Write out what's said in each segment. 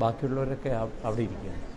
ബാക്കിയുള്ളവരൊക്കെ അവിടെ ഇരിക്കുകയാണ്.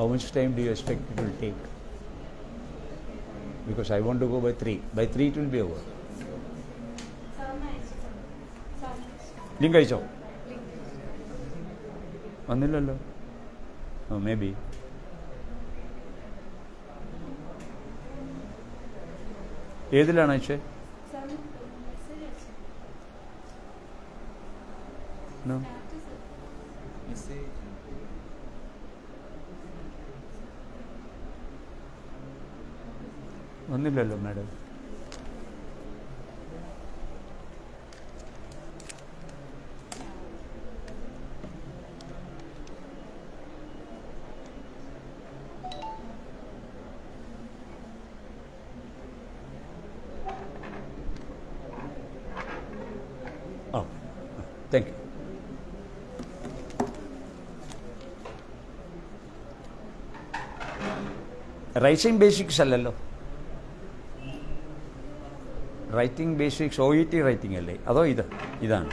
How much time do you expect it will take? Because I want to go by 3. By 3 it will be over. Lingaicho. അയച്ചോ വന്നില്ലല്ലോ maybe. B ഏതിലാണ് അയച്ചേ disponíbleslo, Mero. Racing writing basics O E T writing അല്ലേ? അതോ ഇത്? ഇതാണ്.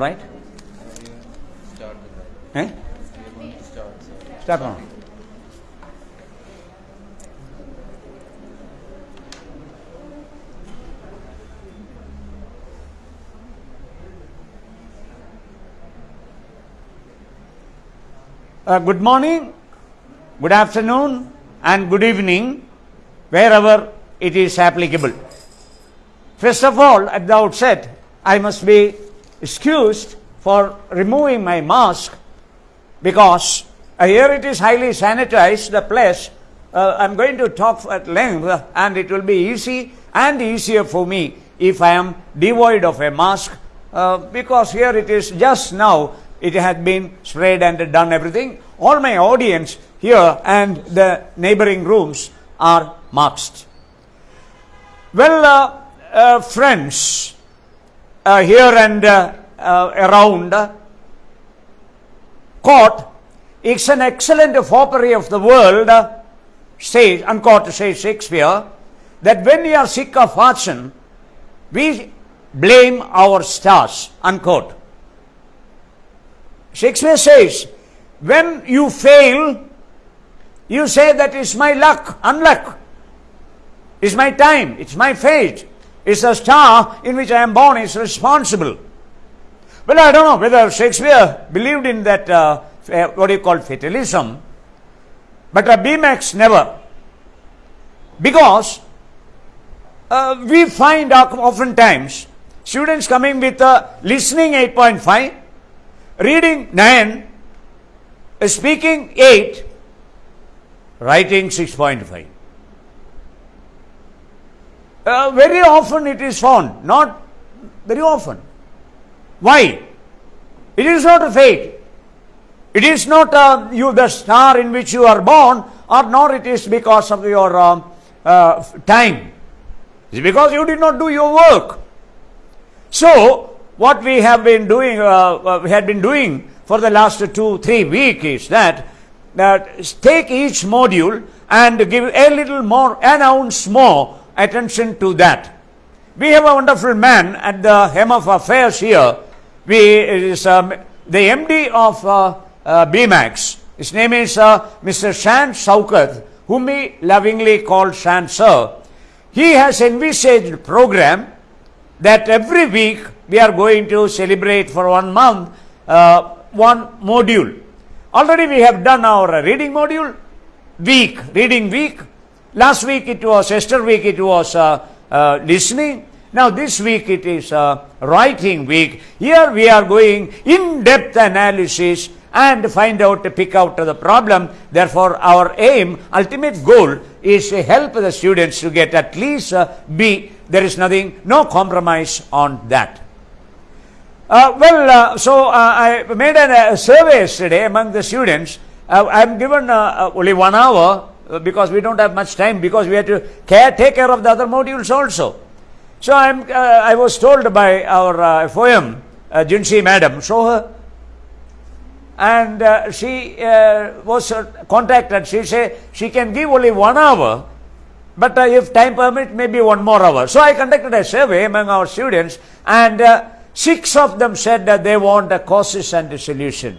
right? Start eh? Start. Uh, good morning, good afternoon, and good evening, wherever it is applicable. First of all, at the outset, I must be excused for removing my mask because uh, here it is highly sanitized, the place. Uh, I'm going to talk at length and it will be easy and easier for me if I am devoid of a mask uh, because here it is just now it has been sprayed and done everything. All my audience here and the neighboring rooms are masked. Well, uh, uh, friends, uh, here and uh, uh, around uh, court, it's an excellent foppery of the world, uh, says, unquote, says Shakespeare, that when we are sick of fortune, we blame our stars, unquote. Shakespeare says, when you fail, you say that is my luck, unluck. It's my time, it's my fate, it's the star in which I am born is responsible. Well, I don't know whether Shakespeare believed in that, uh, what do you call fatalism, but uh, BMAX never. Because uh, we find oftentimes students coming with uh, listening 8.5, reading 9, uh, speaking 8, writing 6.5. Uh, very often it is found, not very often. Why? It is not a fate. It is not uh, you the star in which you are born, or nor it is because of your uh, uh, time. It is because you did not do your work. So, what we have been doing, uh, uh, we had been doing for the last two, three weeks is that that take each module and give a little more, an ounce more attention to that. We have a wonderful man at the hem of affairs here. We is um, the MD of uh, uh, BMAX. His name is uh, Mr. Shan Saukat, whom we lovingly call Shan Sir. He has envisaged a program that every week we are going to celebrate for one month uh, one module. Already we have done our reading module, week, reading week. Last week it was, Esther week it was uh, uh, listening. Now this week it is uh, writing week. Here we are going in-depth analysis and find out, pick out the problem. Therefore our aim, ultimate goal is to help the students to get at least uh, B. There is nothing, no compromise on that. Uh, well, uh, so uh, I made a, a, survey yesterday among the students. Uh, I'm given uh, uh, only one hour because we don't have much time because we have to care, take care of the other modules also. So I'm, I was told by our uh, FOM, uh, Jinsi madam, show her. And she was contacted. She said she can give only one hour but uh, if time permit, maybe one more hour. So I conducted a survey among our students, and uh, Six of them said that they want a causes and a solution.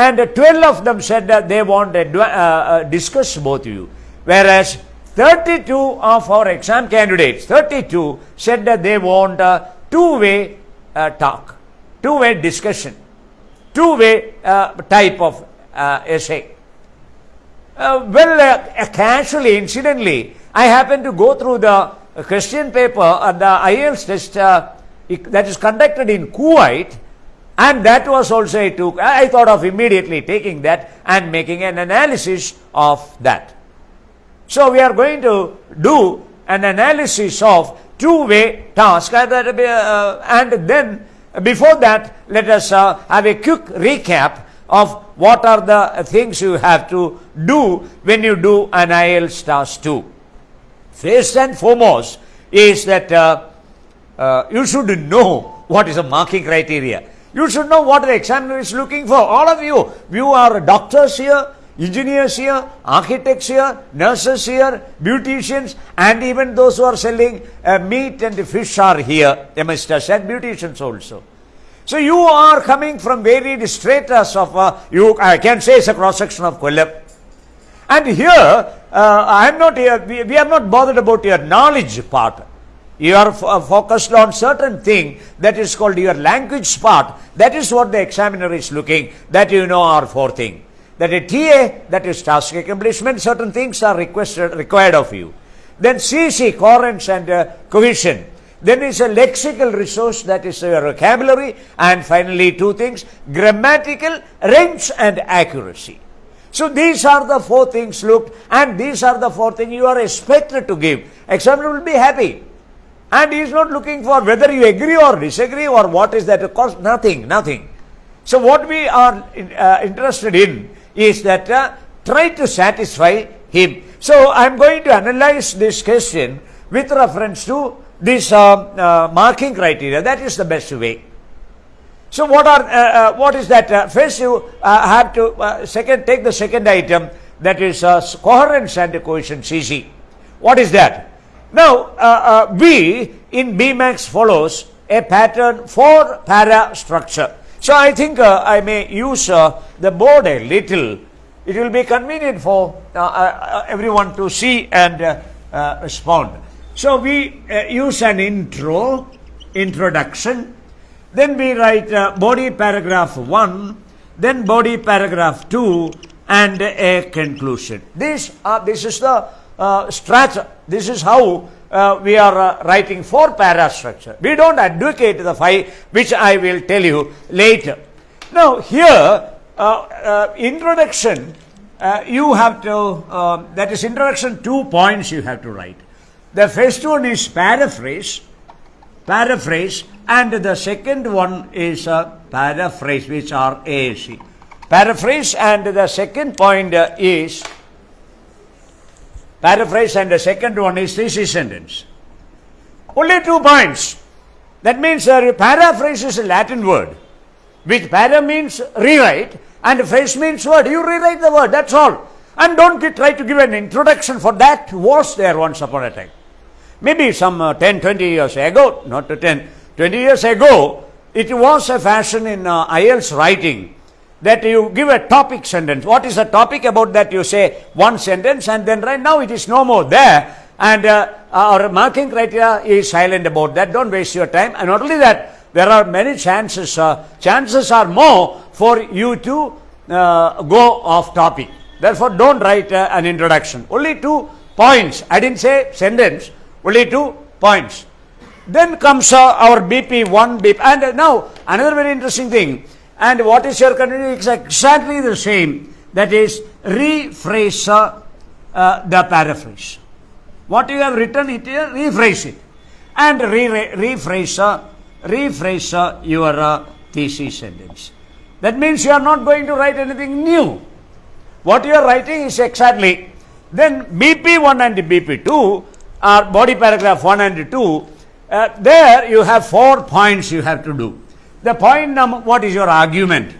And 12 of them said that they want to uh, uh, discuss both of you. Whereas 32 of our exam candidates, 32 said that they want a two-way uh, talk, two-way discussion, two-way uh, type of uh, essay. Uh, well, casually, incidentally, I happened to go through the question paper and the IELTS test that is conducted in Kuwait and that was also I took I thought of immediately taking that and making an analysis of that. So we are going to do an analysis of two-way task and, uh, and then before that let us uh, have a quick recap of what are the things you have to do when you do an IELTS task 2. First and foremost is that uh, uh, you should know what is a marking criteria. You should know what the examiner is looking for. All of you, you are doctors here, engineers here, architects here, nurses here, beauticians, and even those who are selling uh, meat and fish are here. They and beauticians also. So you are coming from varied stratas of, uh, you, I can say it's a cross section of Kollam. And here, uh, I am not here, we, we are not bothered about your knowledge part. You are uh, focused on certain thing that is called your language part. That is what the examiner is looking. That you know are four things. That a TA, that is task accomplishment, certain things are requested, required of you. Then CC, coherence and uh, cohesion. Then is a lexical resource that is your vocabulary. And finally two things, grammatical range and accuracy. So these are the four things looked and these are the four things you are expected to give. Examiner will be happy. And he is not looking for whether you agree or disagree or what is that cost. Nothing, nothing. So what we are uh, interested in is that uh, try to satisfy him. So I am going to analyze this question with reference to this uh, uh marking criteria. That is the best way. So what are uh, uh, what is that? first you have to second take the second item that is coherence and cohesion CC. What is that? Now, uh, uh, B in BMAX follows a pattern for para structure. So, I think uh, I may use uh, the board a little. It will be convenient for uh, uh, everyone to see and respond. So, we use an intro, introduction, then we write body paragraph 1, then body paragraph 2 and a conclusion. This, this is the uh, This is how uh, we are uh, writing four para structure. We don't advocate the five, which I will tell you later. Now, here, uh, uh, introduction, you have to, uh, that is introduction, two points you have to write. The first one is paraphrase, paraphrase, and the second one is paraphrase, which are AAC. Paraphrase, and the second point is paraphrase, and the second one is thesis sentence. Only two points. That means uh, paraphrase is a Latin word, which para means rewrite, and phrase means word. You rewrite the word, that's all. And don't try to give an introduction for that was there once upon a time. Maybe some uh, 10, 20 years ago, not 10, 20 years ago, it was a fashion in uh, IELTS writing that you give a topic sentence. What is the topic about that you say one sentence and then right now it is no more there and uh, our marking criteria is silent about that. Don't waste your time and not only that there are many chances, uh, chances are more for you to uh, go off topic. Therefore, don't write uh, an introduction. Only two points. I didn't say sentence, only two points. Then comes uh, our BP1, BP, and uh, now another very interesting thing. And what is your continuity? It's exactly the same. That is, rephrase uh, the paraphrase. What you have written it here, rephrase it. And re rephrase, uh, rephrase uh, your uh, thesis sentence. That means you are not going to write anything new. What you are writing is exactly. Then BP1 and BP2 are body paragraph 1 and 2. Uh, there you have four points you have to do. The point number, what is your argument?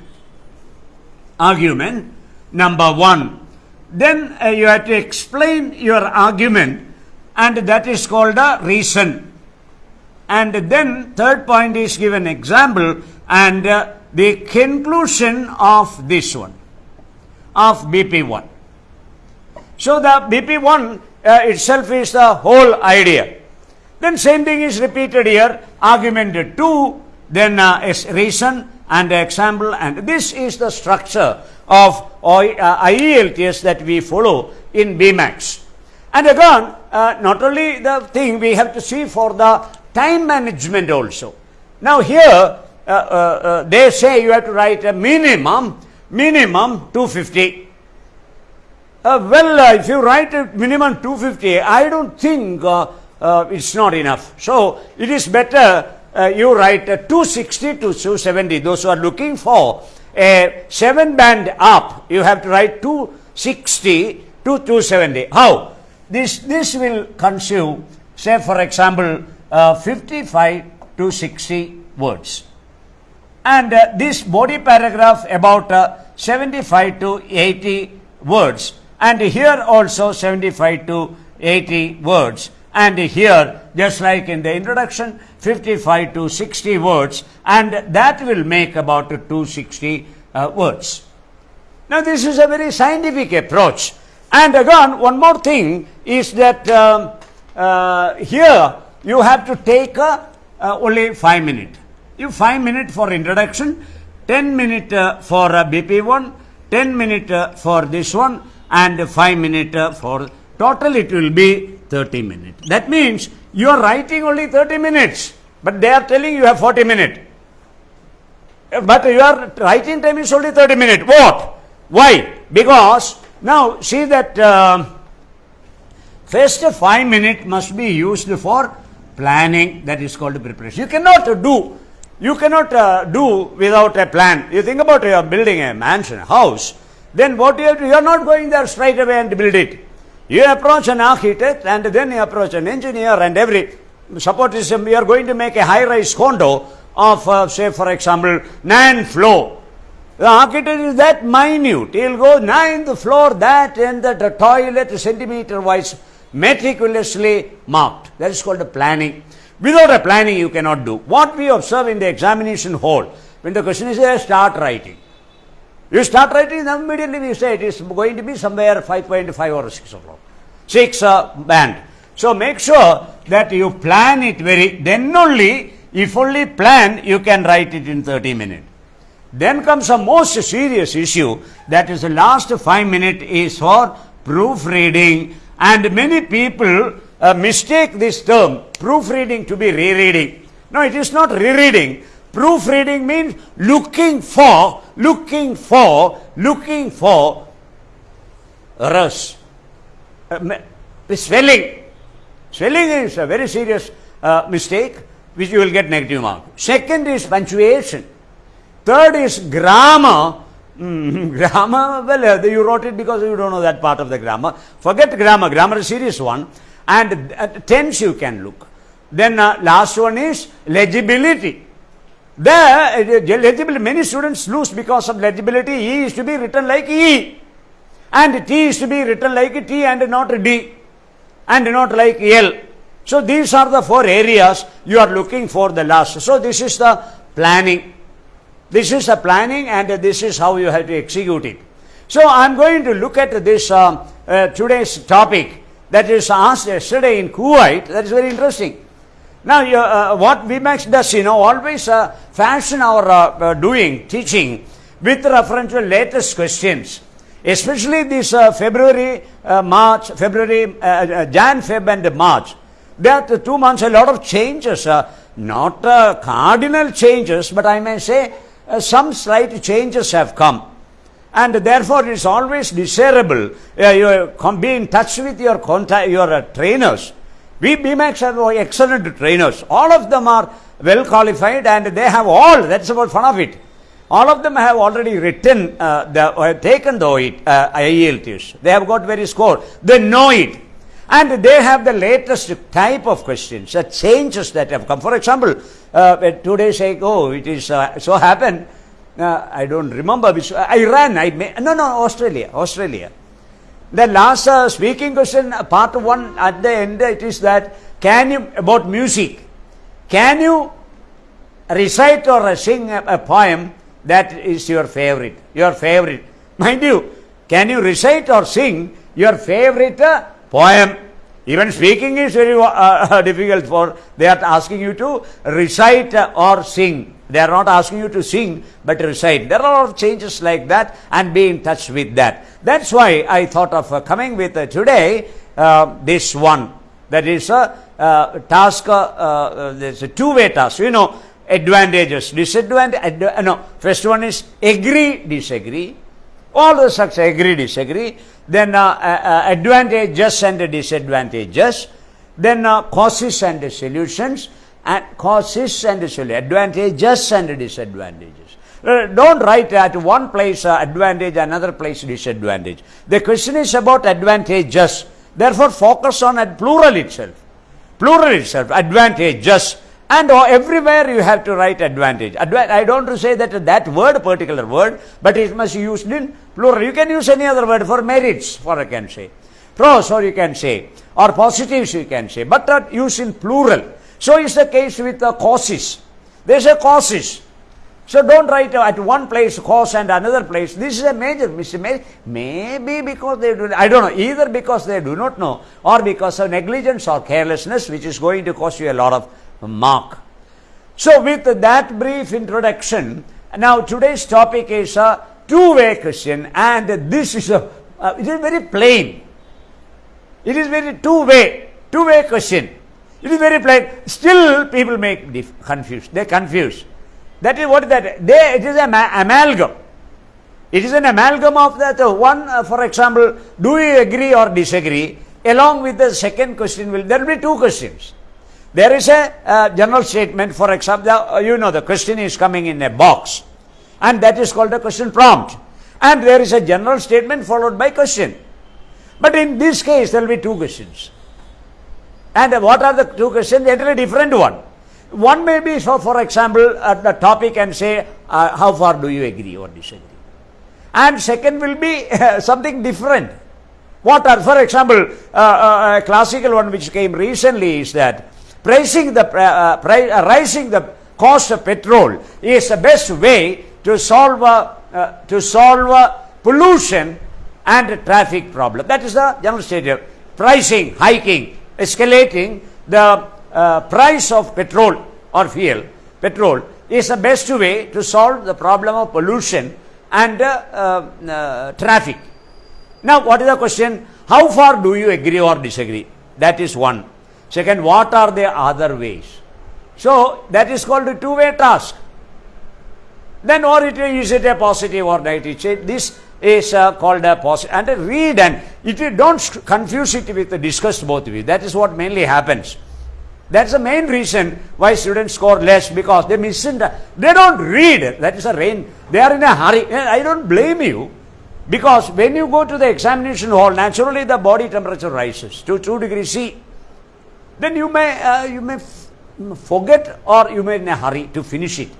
Argument number one. Then uh, you have to explain your argument and that is called a reason. And then third point is give an example and uh, the conclusion of this one, of BP1. So the BP1 uh, itself is the whole idea. Then same thing is repeated here, argument 2, then uh, reason and example and this is the structure of uh, IELTS that we follow in BMAX. And again, uh, not only the thing we have to see for the time management also. Now here uh, uh, uh they say you have to write a minimum, minimum 250. Uh, well, if you write a minimum 250, I don't think it's not enough. So it is better you write 260 to 270. Those who are looking for a 7 band up, you have to write 260 to 270. How? This, this will consume, say for example, uh, 55 to 60 words. And uh, this body paragraph about uh, 75 to 80 words. And here also 75 to 80 words. And here, just like in the introduction, 55 to 60 words. And that will make about 260 uh, words. Now, this is a very scientific approach. And again, one more thing is that um, uh, here you have to take uh, only 5 minutes. You 5 minutes for introduction, 10 minutes uh, for uh, BP1, 10 minutes uh, for this one, and 5 minutes uh, for total it will be 30 minutes. That means you are writing only 30 minutes, but they are telling you have 40 minutes. But your writing time is only 30 minutes. What? Why? Because now, see that uh, first five minutes must be used for planning that is called preparation. You cannot do, you cannot uh, do without a plan. You think about uh, building a mansion, a house, then what you have to, you are not going there straight away and build it. You approach an architect and then you approach an engineer and every, support suppose you are going to make a high-rise condo of, uh, say for example, nine floor the architect is that minute. He'll go ninth floor, that and the toilet centimeter wise meticulously marked. That is called a planning. Without a planning, you cannot do. What we observe in the examination hall, when the question is there, start writing. You start writing, then immediately we say it is going to be somewhere 5.5 or 6 o'clock. 6 uh, band. So make sure that you plan it very, then only, if only plan, you can write it in 30 minutes. Then comes a most serious issue that is the last five minutes is for proofreading and many people uh, mistake this term proofreading to be rereading. No, it is not rereading. Proofreading means looking for, looking for, looking for errors. Uh, swelling. Swelling is a very serious uh, mistake which you will get negative mark. Second is punctuation. Third is grammar. Mm, grammar, well, uh, you wrote it because you don't know that part of the grammar. Forget grammar. Grammar is serious one. And uh, tense you can look. Then uh, last one is legibility. There, uh, legibility, many students lose because of legibility. E is to be written like E. And T is to be written like T and not D. And not like L. So these are the four areas you are looking for the last. So this is the planning. This is the planning and this is how you have to execute it. So I am going to look at this uh, uh, today's topic that is asked yesterday in Kuwait. That is very interesting. Now, uh, what BMAX does, you know, always uh, fashion our uh, uh, doing, teaching with reference to latest questions. Especially this February, March, February, Jan, Feb and March. That two months, a lot of changes, not cardinal changes, but I may say some slight changes have come and therefore it is always desirable uh, you be in touch with your contact, your uh, trainers. We BMAX have excellent trainers. All of them are well qualified and they have all, that's about fun of it. All of them have already written, uh, the, uh, taken the OET, uh, IELTS. They have got very score. They know it. And they have the latest type of questions, the changes that have come. For example, uh, two days ago, it is uh, so happened uh, I don't remember which, uh, Iran, I may, no, no, Australia, Australia. The last uh, speaking question, uh, part one, at the end, it is that, can you, about music, can you recite or sing a, a poem that is your favorite, your favorite? Mind you, can you recite or sing your favorite uh, poem? Even speaking is very uh, difficult for, they are asking you to recite or sing. They are not asking you to sing, but recite. There are a lot of changes like that and be in touch with that. That's why I thought of uh, coming with uh, today uh, this one. That is a uh, task, uh, uh, there's a two-way task. You know, advantages, disadvantages. no, first one is agree, disagree. All the such agree, disagree. Then advantages and disadvantages. Then causes and solutions and causes and solutions, advantages just and disadvantages. Uh, don't write at one place uh, advantage, another place disadvantage. The question is about advantages. Therefore, focus on at plural itself. Plural itself, advantages. And uh, everywhere you have to write advantage. Adva I don't say that that word, particular word, but it must be used in plural. You can use any other word for merits, for I can say. Pros, or you can say, or positives, you can say, but not use in plural. So is the case with the causes. There's a causes. So don't write at one place cause and another place. This is a major mistake. Maybe because they do, I don't know, either because they do not know or because of negligence or carelessness, which is going to cost you a lot of mark. So with that brief introduction, now today's topic is a two-way question and this is a, uh, it is very plain. It is very two-way, two-way question. It is very plain. Still, people make confused. They confuse. That is what that. They, it is an amalgam. It is an amalgam of that one. Uh, for example, do you agree or disagree? Along with the second question, will there will be two questions. There is a uh, general statement. For example, uh, you know the question is coming in a box, and that is called a question prompt. And there is a general statement followed by question. But in this case, there will be two questions. And what are the two questions? Entirely different one. One may be, so for example, at the topic and say, uh, how far do you agree or disagree? And second will be uh, something different. What are, for example, uh, uh a classical one which came recently is that pricing the, uh, uh, rising the cost of petrol is the best way to solve, to solve pollution and traffic problem. That is the general statement. Pricing, hiking, escalating the uh, price of petrol or fuel, petrol, is the best way to solve the problem of pollution and uh, uh, traffic. Now, what is the question? How far do you agree or disagree? That is one. Second, what are the other ways? So that is called a two-way task. Then or it is it a positive or negative? This is uh, called a positive and read and it don't confuse it with the discussed both of you. That is what mainly happens. That's the main reason why students score less because they it. They don't read. That is a rain. They are in a hurry. I don't blame you because when you go to the examination hall, naturally the body temperature rises to 2 degrees C. Then you may, uh, you may forget or you may in a hurry to finish it.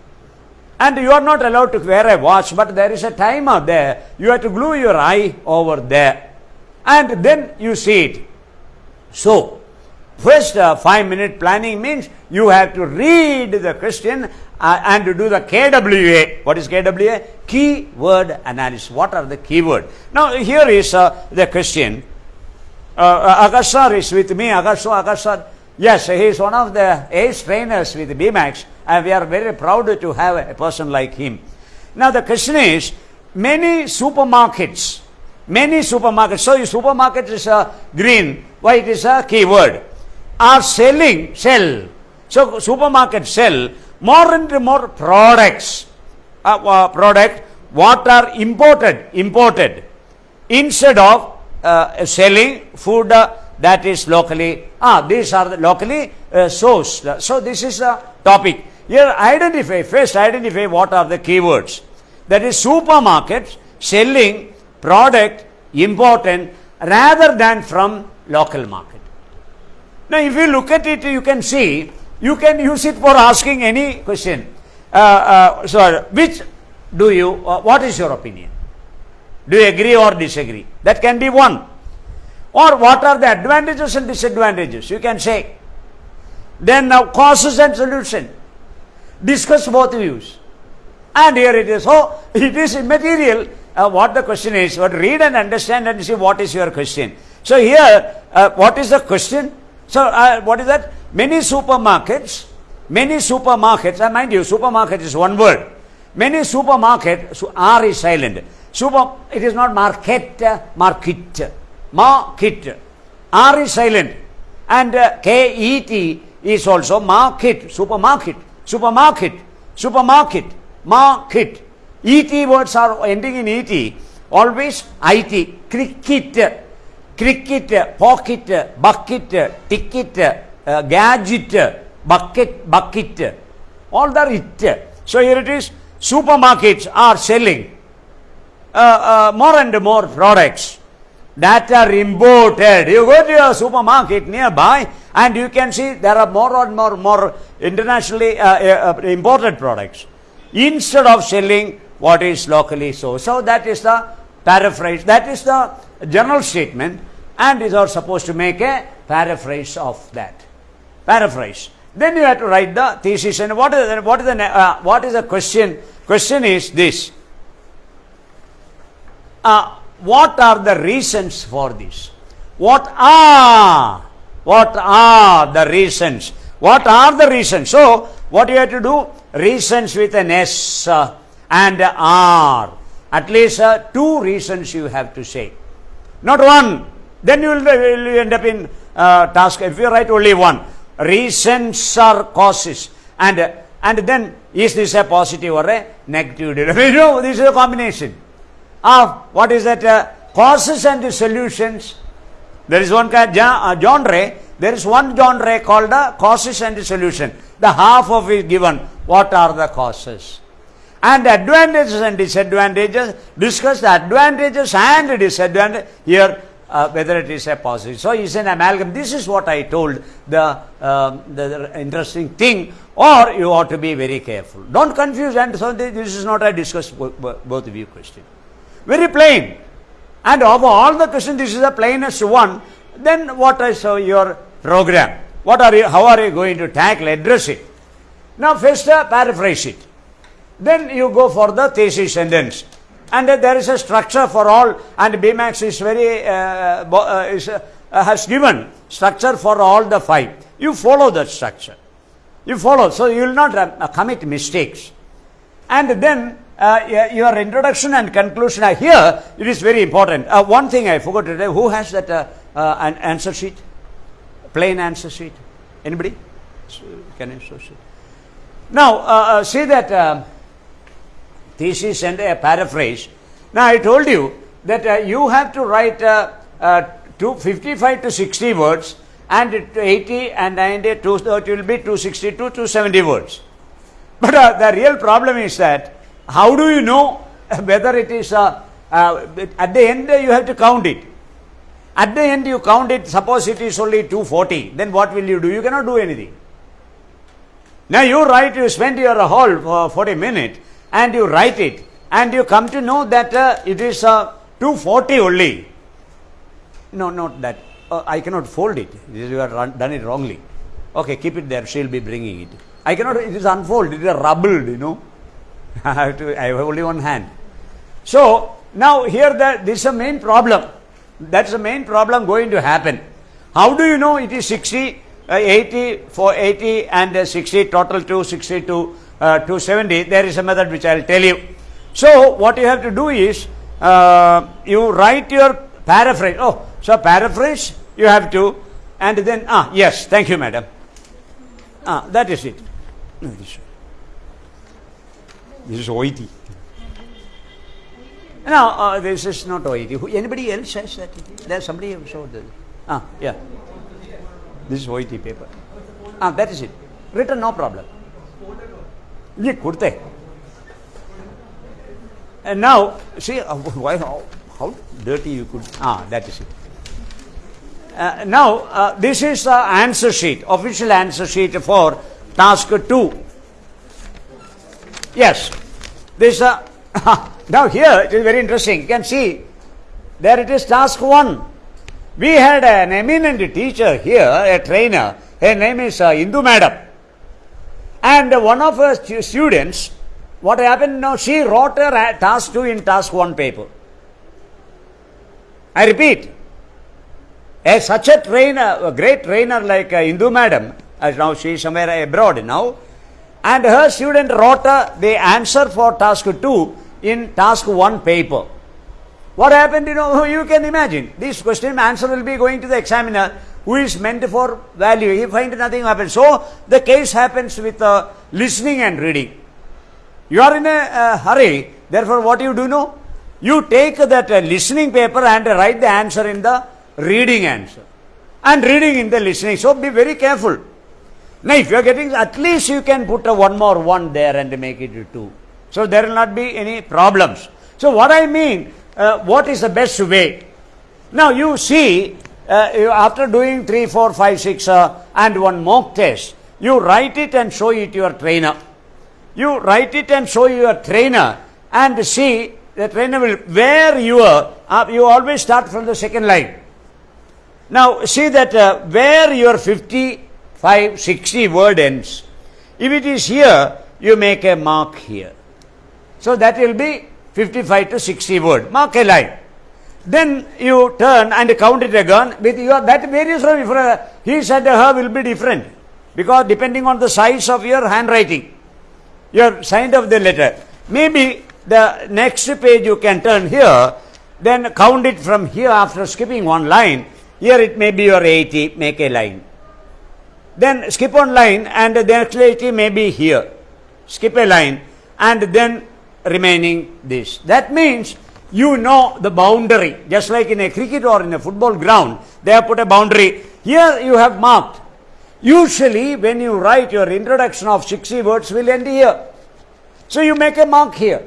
And you are not allowed to wear a watch, but there is a timer there. You have to glue your eye over there. And then you see it. So, first uh, five minute planning means you have to read the question uh, and to do the KWA. What is KWA? Keyword analysis. What are the keyword? Now, here is uh, the question. Uh, uh is with me. Akash sir Yes, he is one of the ace trainers with BMAX and we are very proud to have a person like him. Now the question is, many supermarkets, many supermarkets, so supermarket is a green, why it is a keyword, are selling, sell. So supermarket sell more and more products, uh, uh, product what are imported, imported instead of uh, selling food uh, that is locally, ah, these are the locally uh, sourced. So this is a topic. Here identify, first identify what are the keywords. That is supermarkets selling product important rather than from local market. Now if you look at it, you can see, you can use it for asking any question. Uh, uh, so which do you, uh, what is your opinion? Do you agree or disagree? That can be one. Or what are the advantages and disadvantages? You can say. Then now causes and solution. Discuss both views. And here it is. Oh, it is immaterial uh, what the question is. But read and understand and see what is your question. So here, uh, what is the question? So uh, what is that? Many supermarkets, many supermarkets, and mind you, supermarket is one word. Many supermarkets, R is silent. Super, it is not market, market market. R is silent. And uh, K-E-T is also market, supermarket, supermarket, supermarket, market. E-T words are ending in E-T. Always I-T. Cricket, cricket, pocket, bucket, ticket, uh, gadget, bucket, bucket. All the it. So here it is. Supermarkets are selling uh, uh, more and more products that are imported. You go to a supermarket nearby and you can see there are more and more more internationally uh, uh, uh, imported products instead of selling what is locally so. So that is the paraphrase. That is the general statement and is are supposed to make a paraphrase of that. Paraphrase. Then you have to write the thesis and what is the, what is the uh, what is the question? Question is this. Uh, what are the reasons for this? What are, what are the reasons? What are the reasons? So, what you have to do? Reasons with an S uh, and R. At least uh, two reasons you have to say. Not one. Then you will, end up in uh, task. If you write only one. Reasons are causes. And, and then is this a positive or a negative? no, this is a combination of what is that uh, causes and solutions. There is one kind uh, genre. There is one genre called the causes and solution. The half of it given. What are the causes? And advantages and disadvantages. Discuss the advantages and disadvantages. Here uh, whether it is a positive. So, it's an amalgam. This is what I told the, uh, the, interesting thing or you ought to be very careful. Don't confuse and so this is not a discuss both of you question. Very plain. And of all the questions, this is the plainest one. Then what is uh, your program? What are you, how are you going to tackle, address it? Now first uh, paraphrase it. Then you go for the thesis sentence. And uh, there is a structure for all and BMAX is very, uh, uh, is, uh, has given structure for all the five. You follow that structure. You follow. So you will not commit mistakes. And then uh, your introduction and conclusion are here. It is very important. Uh, one thing I forgot to tell. Who has that uh, uh, an answer sheet? plain answer sheet? Anybody? Can you show sheet? Now, uh, see that thesis and a paraphrase. Now, I told you that you have to write two, 55 to 60 words and 80 and 90, 230 will be 260 to 270 words. But the real problem is that how do you know whether it is uh, uh, at the end uh, you have to count it. At the end you count it, suppose it is only 240, then what will you do? You cannot do anything. Now you write, you spend your whole for 40 minutes and you write it and you come to know that uh, it is uh, 240 only. No, not that. Uh, I cannot fold it. You have done it wrongly. Okay, keep it there. She'll be bringing it. I cannot. It is unfolded. It is rubbled. You know. I have to. I have only one hand. So now here that this is a main problem. That's the main problem going to happen. How do you know it is 60, uh, 80, for 80 and uh, 60 total 260 to uh, 270? There is a method which I will tell you. So what you have to do is uh, you write your paraphrase. Oh, so paraphrase you have to, and then ah yes, thank you, madam. Ah, that is it. This is Oiti. No, uh, this is not Oiti. Anybody else says that? There's somebody who showed that. Ah, yeah. This is Oiti paper. Ah, that is it. Written, no problem. And now, see, uh, why, how, how dirty you could. Ah, that is it. Uh, now, uh, this is the answer sheet, official answer sheet for task 2 yes this uh, now here it is very interesting you can see there it is task 1 we had an eminent teacher here a trainer her name is uh, Indu madam and one of her students what happened now? She wrote her a- task 2 in task 1 paper. I repeat, a, such a trainer, a great trainer like uh, madam, as now she is somewhere abroad now, and her student wrote the answer for task 2 in task 1 paper. What happened, you know, you can imagine. This question answer will be going to the examiner who is meant for value. He finds nothing happens. So, the case happens with uh, listening and reading. You are in a uh, hurry, therefore, what you do know? You take that uh, listening paper and write the answer in the reading answer. And reading in the listening. So, be very careful. Now, if you are getting, at least you can put a one more one there and make it two. So, there will not be any problems. So, what I mean, uh, what is the best way? Now, you see, uh, you, after doing 3, 4, 5, 6 uh, and one mock test, you write it and show it to your trainer. You write it and show your trainer and see the trainer will, where you are, uh, you always start from the second line. Now, see that uh, where your 55, 60 word ends. If it is here, you make a mark here. So, that will be 55 to 60 word. Mark a line. Then you turn and count it again with your, that varies from, for, uh, he said her will be different. Because depending on the size of your handwriting, your sign of the letter. Maybe the next page you can turn here, then count it from here after skipping one line. Here it may be your 80, make a line. Then skip one line and the 80 may be here. Skip a line and then remaining this. That means you know the boundary. Just like in a cricket or in a football ground, they have put a boundary. Here you have marked. Usually, when you write your introduction of 60 words will end here. So you make a mark here.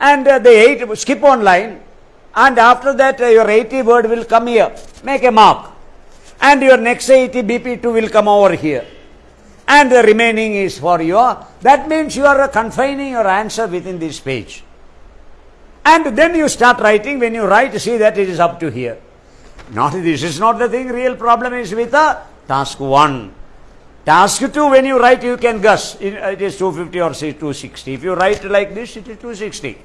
And uh, the eight, skip one line. And after that, uh, your 80 word will come here. Make a mark. And your next 80 BP2 will come over here. And the remaining is for your. That means you are confining your answer within this page. And then you start writing. When you write, see that it is up to here. Not this is not the thing. Real problem is with the task 1. Task 2, when you write, you can guess. It, it is 250 or say 260. If you write like this, it is 260.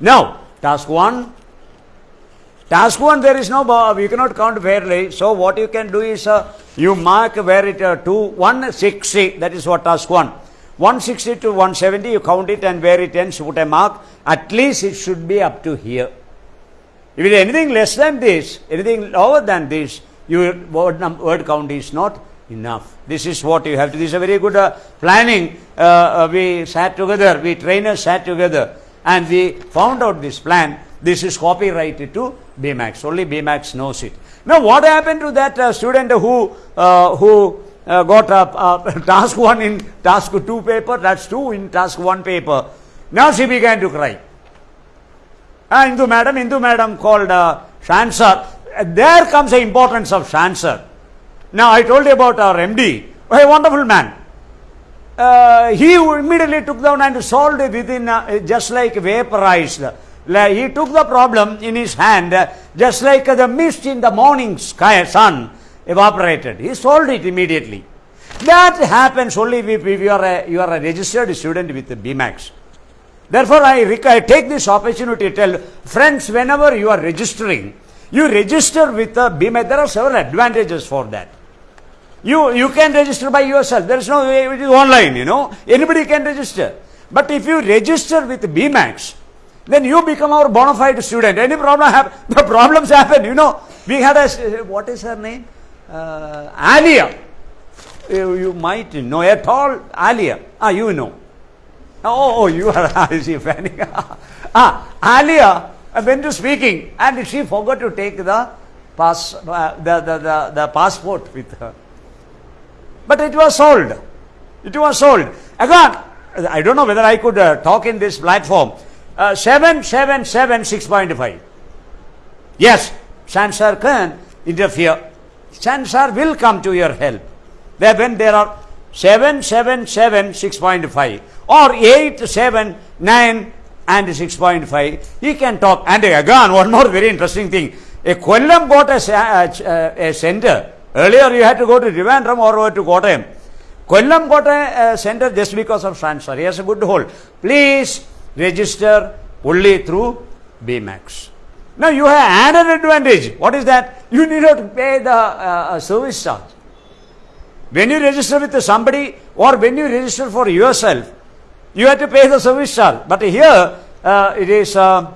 Now, task 1. Task 1, there is no, you cannot count fairly. So, what you can do is, uh, you mark where it, uh, 2, 160, that is what task 1. 160 to 170, you count it and where it ends, put a mark. At least it should be up to here. If it is anything less than this, anything lower than this, your word, word count is not enough. This is what you have to. This is a very good uh, planning. Uh, uh, we sat together, we trainers sat together, and we found out this plan. This is copyrighted to BMAX. Only BMAX knows it. Now, what happened to that uh, student who uh, who uh, got a, task one in task two paper? That's two in task one paper. Now she began to cry. Ah, Indu madam, Indu madam called uh, Shansar. There comes the importance of Shansar. Now I told you about our MD, a wonderful man. Uh, he immediately took down and solved it within uh, just like vaporized. He took the problem in his hand, uh, just like the mist in the morning sky, sun evaporated. He solved it immediately. That happens only if, you, are a, you are a registered student with the BMAX. Therefore, I, I take this opportunity to tell friends whenever you are registering, you register with the BMAX. There are several advantages for that. You, you can register by yourself. There is no way, it is online, you know. Anybody can register. But if you register with BMAX, then you become our bona fide student. Any problem happen, the problems happen, you know. We had a what is her name? Uh, Alia. You, you might know, at all Alia. Ah, you know. Oh, oh, you are she fanning? ah, Alia uh, went to speaking and she forgot to take the pass, uh, the, the, the, the passport with her. But it was sold. It was sold. Again, I don't know whether I could uh, talk in this platform. Uh, 777 6.5. Yes, Sansar can interfere. Sansar will come to your help. When there are 777 6.5 or 8 7 9 and 6.5 he can talk and again one more very interesting thing a Kollam got a, uh, uh, a center earlier you had to go to Trivandrum or to Kottayam Kollam got a, a center just because of transfer he has a good hold please register only through BMAX now you have added advantage what is that you need not pay the uh, uh, service charge when you register with somebody or when you register for yourself, you have to pay the service charge. But here uh, it is uh,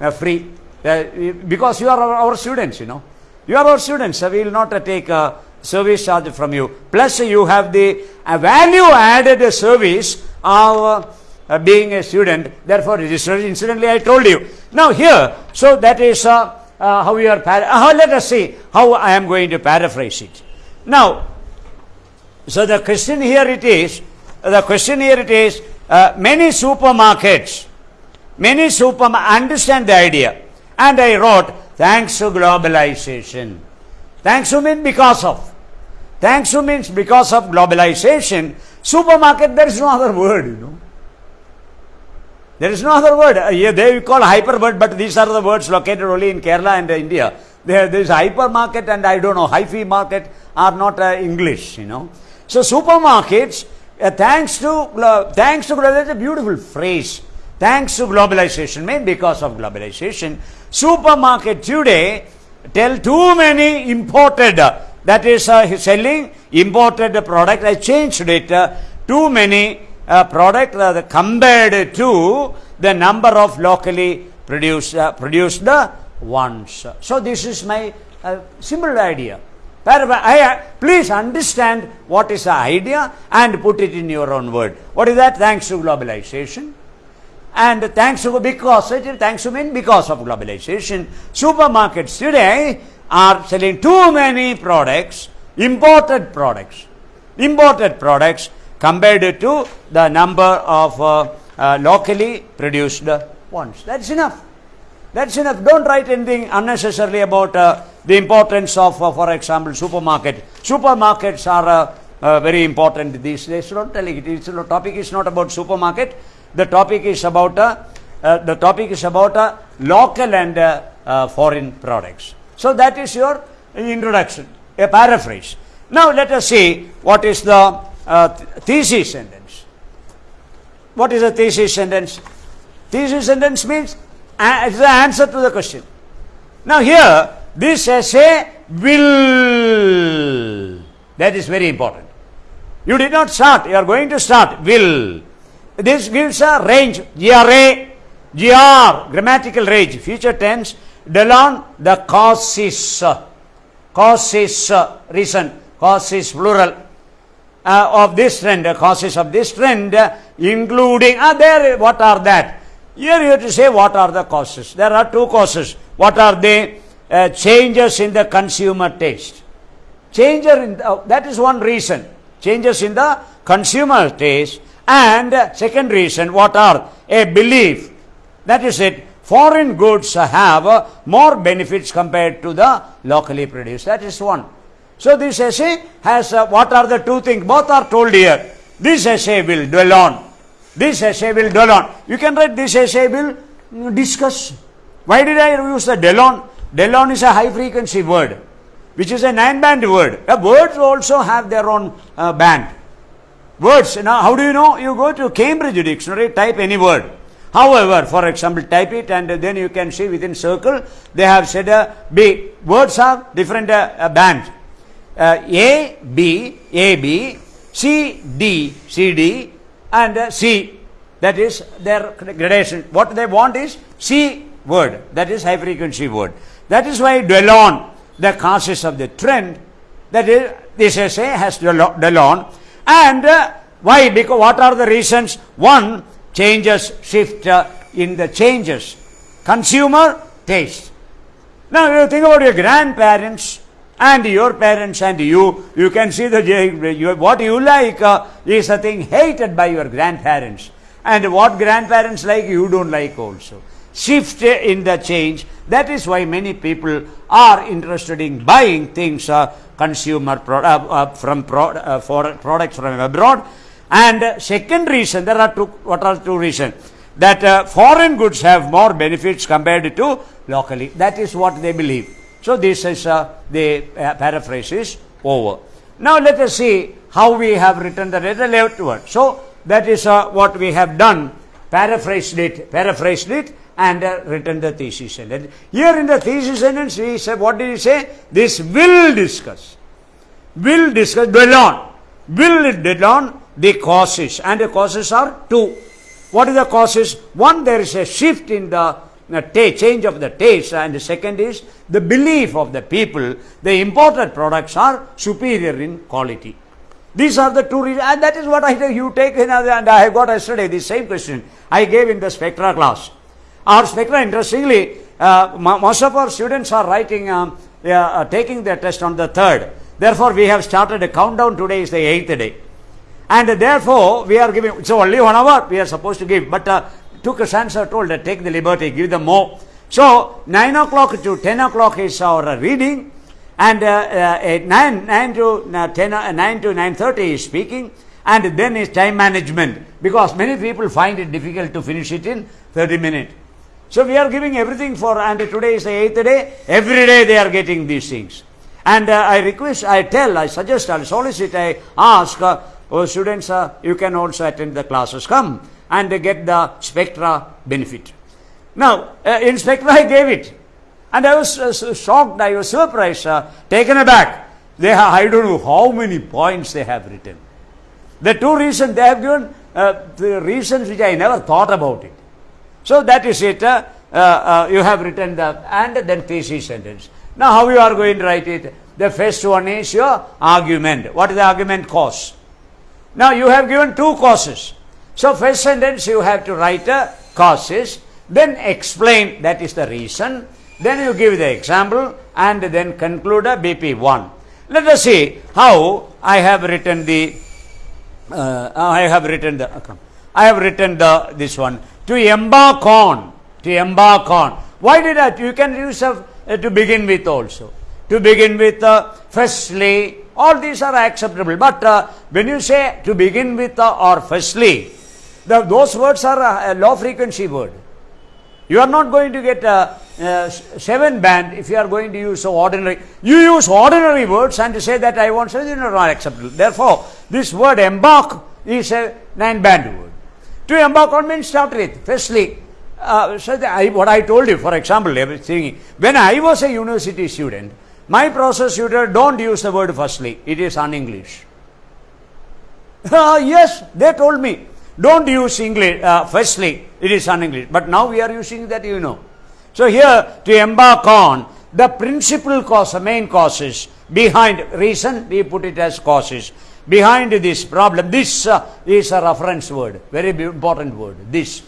uh, free Uh, because you are our, students, you know. You are our students, so we will not uh, take a service charge from you. Plus, you have the value added service of uh, being a student, therefore registered. Incidentally, I told you. Now, here, so that is uh, uh, how you are. Uh, let us see how I am going to paraphrase it. Now, so the question here it is, the question here it is, uh, many supermarkets, many super understand the idea, and I wrote thanks to globalization. Thanks to mean because of. Thanks to means because of globalization. Supermarket there is no other word, you know. There is no other word. Uh, they call hyperword, but these are the words located only in Kerala and uh, India. There, is hypermarket and I don't know, hyphy market are not uh, English, you know. So supermarkets, uh, thanks to glo- thanks to that's a beautiful phrase. Thanks to globalization, mean because of globalization, supermarket today tell too many imported, uh, that is uh, selling imported product. I changed it. Uh, too many uh, product uh, compared to the number of locally produced uh, produced ones. So this is my uh, simple idea. I, please understand what is the idea and put it in your own word. What is that? Thanks to globalization. And thanks to because thanks to mean because of globalization, supermarkets today are selling too many products, imported products, imported products compared to the number of uh, uh, locally produced ones. That's enough. That's enough. Don't write anything unnecessarily about uh, the importance of, uh, for example, supermarket. Supermarkets are uh, uh, very important these days. Don't tell it. It's, the topic is not about supermarket. The topic is about the topic is about local and foreign products. So that is your introduction, a paraphrase. Now let us see what is the uh, thesis sentence. What is a thesis sentence? Thesis sentence means uh, it's the answer to the question. Now here, this essay will. That is very important. You did not start. You are going to start. Will. This gives a range. GRA, GR, grammatical range, future tense. Delon, the causes. cause is uh, reason, cause is plural uh, of this trend, uh, causes of this trend, uh, including, uh, there, what are that? Here you have to say what are the causes. There are two causes. What are they? Uh, changes in the consumer taste. Changer in the, uh, that is one reason. Changes in the consumer taste. And uh, second reason, what are? A belief. That is it. Foreign goods have uh, more benefits compared to the locally produced. That is one. So this essay has uh, what are the two things? Both are told here. This essay will dwell on. This essay will dwell on. You can write this essay will mm, discuss. Why did I use the dwell on? Dwell on is a high frequency word, which is a nine band word. Uh, words also have their own uh, band. Words. Now, how do you know? You go to Cambridge Dictionary, type any word. However, for example, type it and then you can see within circle they have said uh, B. Words have different uh, uh, bands. Uh, A, B, A, B, C, D, C, D, and uh, C. That is their gradation. What they want is C word. That is high frequency word. That is why dwell on the causes of the trend. That is, this essay has dwell dwell on. And uh, why? Because what are the reasons? One, changes shift uh, in the changes. Consumer taste. Now you think about your grandparents and your parents and you, you can see the you, what you like uh, is a thing hated by your grandparents. And what grandparents like, you don't like also. Shift in the change. That is why many people are interested in buying things, uh, consumer pro- uh, uh, from pro- uh, for products from abroad. And second reason, there are two, what are two reasons? That uh, foreign goods have more benefits compared to locally. That is what they believe. So this is uh, the uh, paraphrase is over. Now let us see how we have written the left word. So that is uh, what we have done. Paraphrased it, paraphrased it, and uh, written the thesis sentence. Here in the thesis sentence, we said, what did he say? This will discuss. Will discuss, dwell on. Will dwell on the causes, and the causes are two. What are the causes? One, there is a shift in the ta- change of the taste, and the second is the belief of the people. The imported products are superior in quality. These are the two reasons, and that is what I. You take, in, and I have got yesterday the same question I gave in the spectra class. Our spectra, interestingly, uh, most of our students are writing, um, they are uh, taking their test on the third. Therefore, we have started a countdown. Today is the eighth day. And therefore, we are giving, it's only one hour we are supposed to give. But uh, two questions are told that take the liberty, give them more. So, 9 o'clock to 10 o'clock is our reading. And uh, uh, at 9, 9 to uh, 10, uh, 9 to 9.30 is speaking. And then is time management. Because many people find it difficult to finish it in 30 minutes. So we are giving everything for, and today is the eighth day. Every day they are getting these things. And uh, I request, I tell, I suggest, I solicit, I ask, uh, oh, students, you can also attend the classes. Come and they get the spectra benefit. Now, uh, in spectra I gave it. And I was uh, shocked, I was surprised, uh, taken aback. They have, I don't know how many points they have written. The two reasons they have given, uh, the reasons which I never thought about it. So that is it. Uh, uh, you have written the and then thesis sentence. Now how you are going to write it? The first one is your argument. What is the argument cause? Now you have given two causes. So first sentence you have to write a causes, then explain that is the reason, then you give the example and then conclude a BP1. Let us see how I have written the uh, I have written the. I have written the this one to embark on to embark on. Why did I? You can use a, uh, to begin with also. To begin with, uh, firstly, all these are acceptable. But uh, when you say to begin with uh, or firstly, the, those words are a, a low frequency word. You are not going to get a, a seven band if you are going to use so ordinary. You use ordinary words and to say that I want something not acceptable. Therefore, this word embark is a nine band word. To embark on means start with. Firstly, uh, so I, what I told you, for example, thinking, when I was a university student, my process tutor don't use the word firstly. It is un-English. Uh, yes, they told me. Don't use English uh, firstly. It is un-English. But now we are using that, you know. So here, to embark on, the principal cause, the main causes behind reason, we put it as causes. Behind this problem, this uh, is a reference word, very important word. This,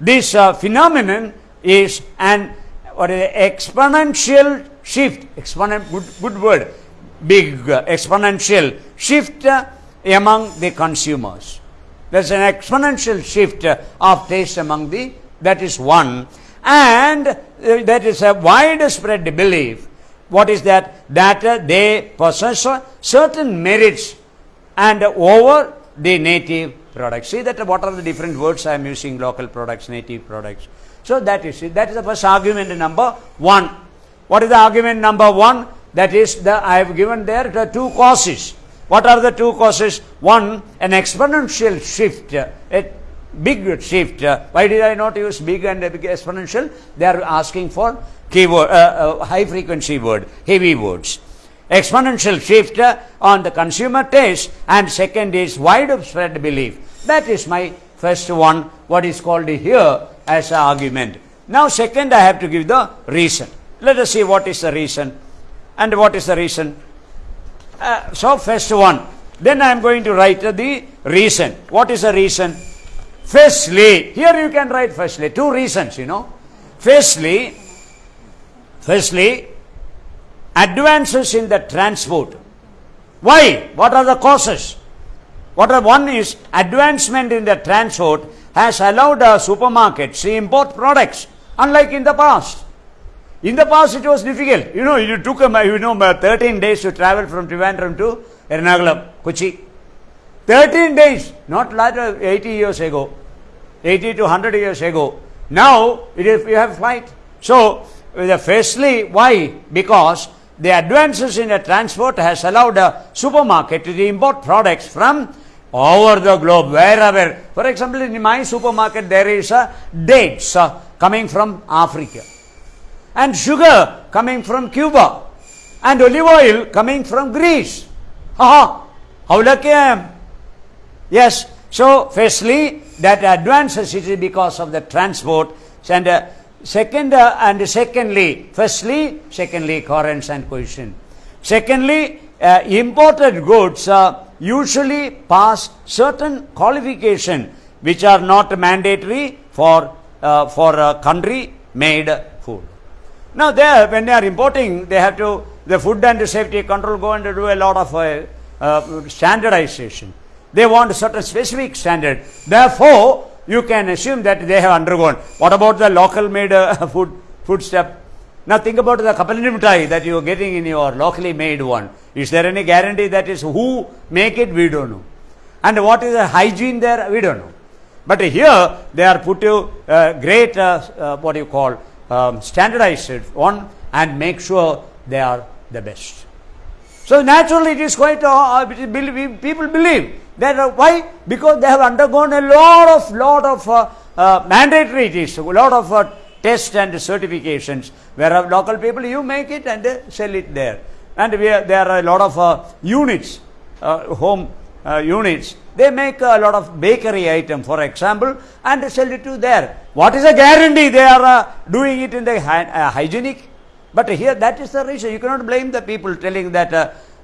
this uh, phenomenon is an what is it, exponential shift. Exponent, good, good word. Big uh, exponential shift uh, among the consumers. There's an exponential shift uh, of taste among the. That is one, and uh, that is a widespread belief. What is that? That uh, they possess certain merits and over the native products. See that what are the different words I am using local products, native products. So that is it. That is the first argument number one. What is the argument number one? That is the I have given there the two causes. What are the two causes? One, an exponential shift, a big shift. Why did I not use big and big exponential? They are asking for keyword, uh, uh, high frequency word, heavy words exponential shift on the consumer taste and second is widespread belief that is my first one what is called here as an argument now second i have to give the reason let us see what is the reason and what is the reason uh, so first one then i am going to write the reason what is the reason firstly here you can write firstly two reasons you know firstly firstly advances in the transport. Why? What are the causes? What are, one is advancement in the transport has allowed a supermarkets to import products, unlike in the past. In the past, it was difficult. You know, you took you know 13 days to travel from Trivandrum to Ernakulam, Kochi. 13 days, not like 80 years ago, 80 to 100 years ago. Now, it is, you have flight. So, firstly, why? Because the advances in the transport has allowed a supermarket to import products from over the globe, wherever. For example, in my supermarket, there is a dates uh, coming from Africa, and sugar coming from Cuba, and olive oil coming from Greece. Aha! How lucky I am! Yes. So, firstly, that advances it is because of the transport, and uh, Second, uh, and secondly, firstly, secondly, coherence and cohesion. Secondly, uh, imported goods usually pass certain qualification which are not mandatory for uh, for a country made. Now, there when they are importing, they have to the food and safety control go and do a lot of uh, uh, standardization. They want a certain specific standard. Therefore, you can assume that they have undergone. What about the local made uh, food, food step? Now think about the kapalini that you are getting in your locally made one. Is there any guarantee that is who make it? We don't know. And what is the hygiene there? We don't know. But here they are put to uh, great, uh, uh, what you call, um, standardized one and make sure they are the best. So naturally it is quite, uh, people believe that uh, why? Because they have undergone a lot of lot of uh, uh, mandatory tests, a lot of uh, tests and certifications. Where local people, you make it and sell it there. And are, there are a lot of uh, units, uh, units. They make a lot of bakery item, for example, and sell it to there. What is the guarantee they are uh, doing it in the uh, hygienic? But here, that is the reason. You cannot blame the people telling that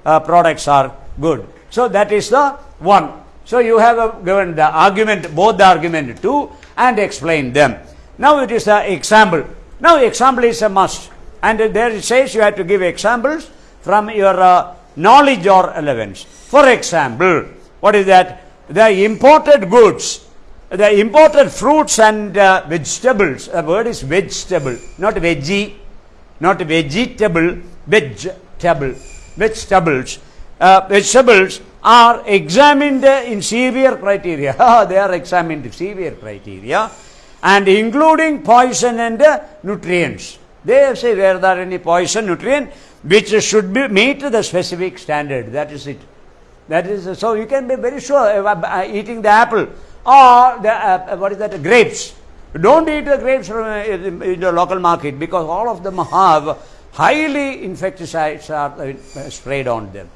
uh, products are good. So that is the one. So you have given the argument, both the argument two and explain them. Now it is the example. Now example is a must. And there it says you have to give examples from your uh, knowledge or relevance. For example, what is that? The imported goods, the imported fruits and uh, vegetables. The word is vegetable, not veggie, not vegetable, vegetable, vegetables uh, vegetables are examined in severe criteria. they are examined in severe criteria and including poison and uh, nutrients. They say where there are any poison, nutrient, which should be meet the specific standard. That is it. That is so you can be very sure uh, uh eating the apple or the uh, what is that grapes. Don't eat the grapes from uh, in the local market because all of them have highly insecticides are uh, sprayed on them.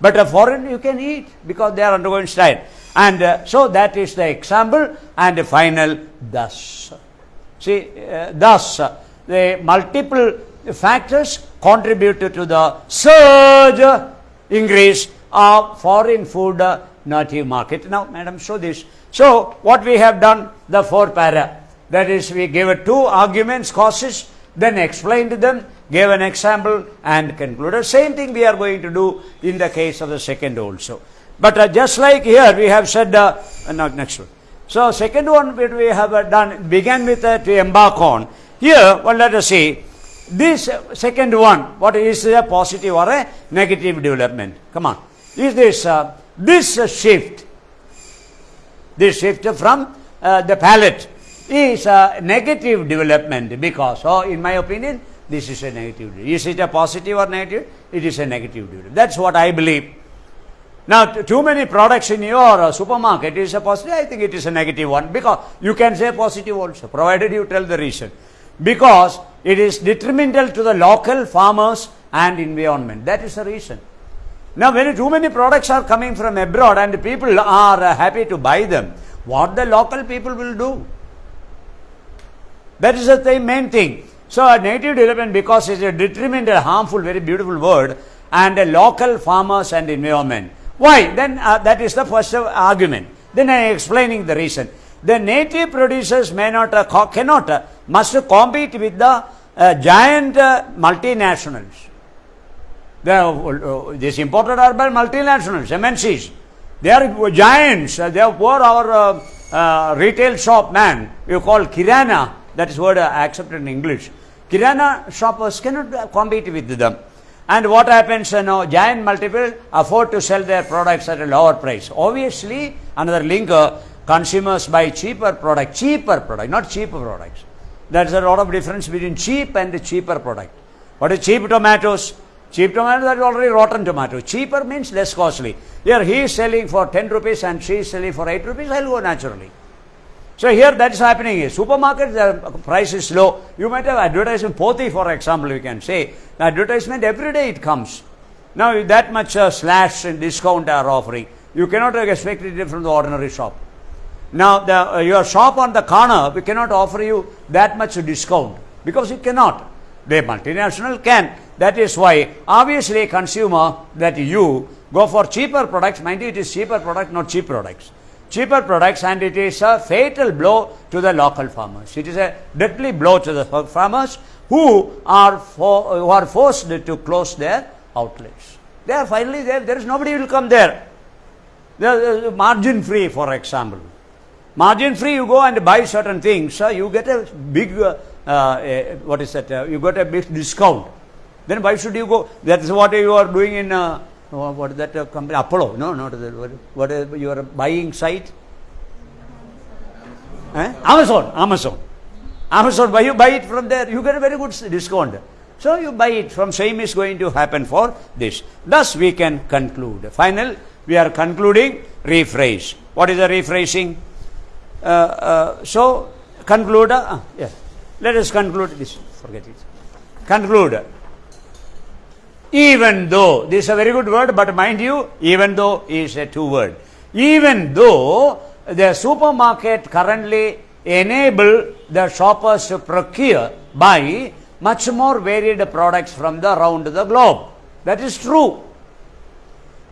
But a foreign you can eat because they are undergoing style. And uh, so that is the example and the final thus. See, uh, thus, uh, the multiple factors contributed to the surge increase of foreign food uh, native market. Now, madam, show this. So, what we have done, the four para, that is, we gave two arguments, causes, then explained them, gave an example, and concluded. Same thing we are going to do in the case of the second also. But uh, just like here, we have said, uh, no, next one. So, second one we have uh, done, began with uh, to embark on. Here, well, let us see. This uh, second one, what is a positive or a negative development? Come on. Is this, uh, this uh, shift, this shift from uh, the palate is a negative development because, oh, in my opinion, this is a negative. Is it a positive or negative? It is a negative development. That's what I believe. Now, too many products in your uh, supermarket is a positive. I think it is a negative one because you can say positive also, provided you tell the reason. Because it is detrimental to the local farmers and environment. That is the reason. Now, when too many products are coming from abroad and people are happy to buy them, what the local people will do? That is the main thing. So, a negative development because it's a detrimental, harmful, very beautiful word, and a local farmers and environment. Why? Then uh, that is the first argument. Then I am explaining the reason. The native producers may not, uh, cannot, uh, must compete with the uh, giant uh, multinationals. The, uh, these imported are by multinationals, MNCs. They are giants. Uh, they are poor our uh, uh, retail shop man. You call Kirana. That is word uh, accepted in English. Kirana shoppers cannot uh, compete with them. And what happens, you know, giant multiple afford to sell their products at a lower price. Obviously, another link, uh, consumers buy cheaper product, cheaper product, not cheaper products. There's a lot of difference between cheap and the cheaper product. What is cheap tomatoes? Cheap tomatoes are already rotten tomatoes. Cheaper means less costly. Here he is selling for 10 rupees and she is selling for 8 rupees, I'll go naturally. So here that is happening is supermarket the price is low. You might have advertisement Poti for example you can say. The advertisement every day it comes. Now that much uh, slash and discount are offering. You cannot expect it from the ordinary shop. Now the, uh, your shop on the corner we cannot offer you that much discount because it cannot. The multinational can. That is why obviously consumer that you go for cheaper products. Mind you, it is cheaper product, not cheap products cheaper products and it is a fatal blow to the local farmers. It is a deadly blow to the farmers who are, for, who are forced to close their outlets. They are finally there, there is nobody will come there. Are margin free, for example. Margin free, you go and buy certain things, uh, you get a big, uh, uh, what is that, uh, you got a big discount. Then why should you go? That is what you are doing in uh, what is that uh, company? Apollo? No, not that. What, what is your buying site? Eh? Amazon. Amazon. Amazon. Why you buy it from there? You get a very good discount. So you buy it from same is going to happen for this. Thus we can conclude. Final, we are concluding rephrase. What is the rephrasing? Uh, uh, so conclude. Uh. Let us conclude this. Forget it. Conclude even though this is a very good word but mind you even though is a two word. Even though the supermarket currently enable the shoppers to procure buy much more varied products from the around the globe. That is true.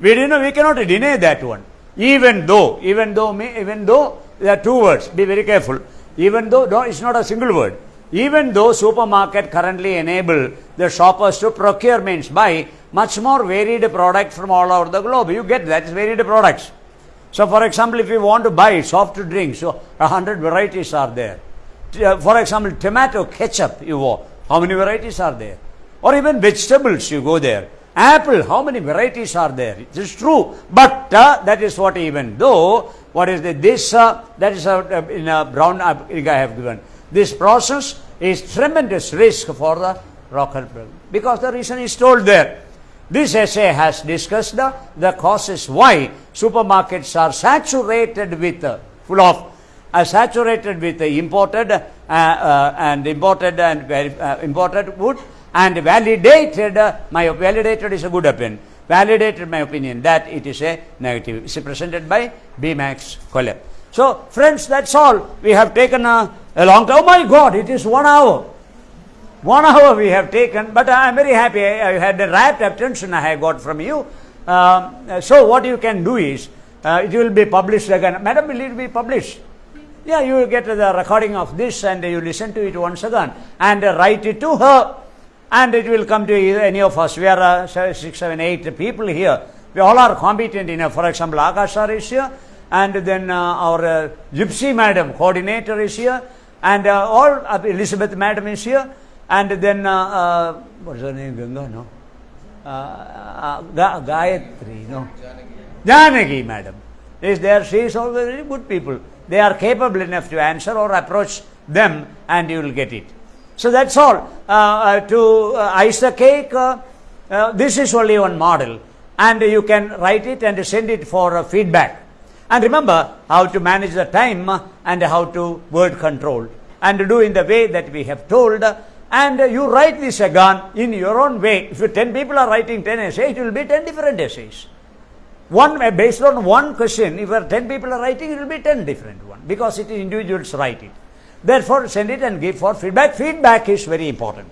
We you know we cannot deny that one. Even though even though even though there are two words. Be very careful. Even though no it's not a single word even though supermarket currently enable the shoppers to procure means buy much more varied products from all over the globe. You get that is varied products. So for example, if you want to buy soft drinks, so a hundred varieties are there. Uh, for example, tomato ketchup you want, how many varieties are there? Or even vegetables you go there. Apple, how many varieties are there? It is true, but uh, that is what even though what is the, this uh, that is uh, in a brown I have given this process is tremendous risk for the rocket because the reason is told there. This essay has discussed the, the causes why supermarkets are saturated with uh, full of uh, saturated with imported uh, uh, and imported and uh, imported wood and validated uh, my validated is a good opinion validated my opinion that it is a negative. It's presented by B. Max Colleb. So, friends, that's all. We have taken a, a long time. Oh my God, it is one hour. One hour we have taken, but I am very happy. I, I had a rapt attention I have got from you. Uh, so what you can do is, uh, it will be published again. Madam, will it be published? Yeah, you will get the recording of this and you listen to it once again and write it to her and it will come to any of us. We are uh, six, seven, eight people here. We all are competent enough. For example, Akash sir is here and then uh, our uh, Gypsy madam, coordinator is here and uh, all, uh, Elizabeth madam is here and then, uh, uh, what is her name, Ganga, no? Uh, Ga- Gayatri, no? Janagi madam is there. She is all very good people. They are capable enough to answer or approach them and you will get it. So that's all. To ice the cake, this is only one model and you can write it and send it for feedback. And remember how to manage the time and how to word control and do in the way that we have told. And you write this again in your own way. If 10 people are writing 10 essays, it will be 10 different essays. One uh, based on one question, if 10 people are writing, it will be 10 different ones because it is individuals write it. Therefore, send it and give for feedback. Feedback is very important.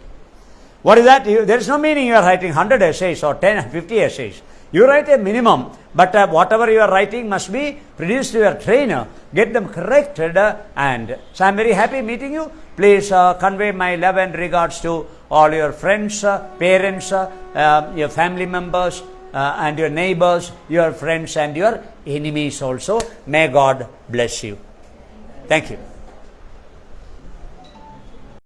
What is that? There is no meaning you are writing 100 essays or 10, 50 essays. You write a minimum, but uh, whatever you are writing must be produced to your trainer. Get them corrected, uh, and so I am very happy meeting you. Please uh, convey my love and regards to all your friends, uh, parents, uh, uh, your family members, uh, and your neighbors, your friends, and your enemies also. May God bless you. Thank you.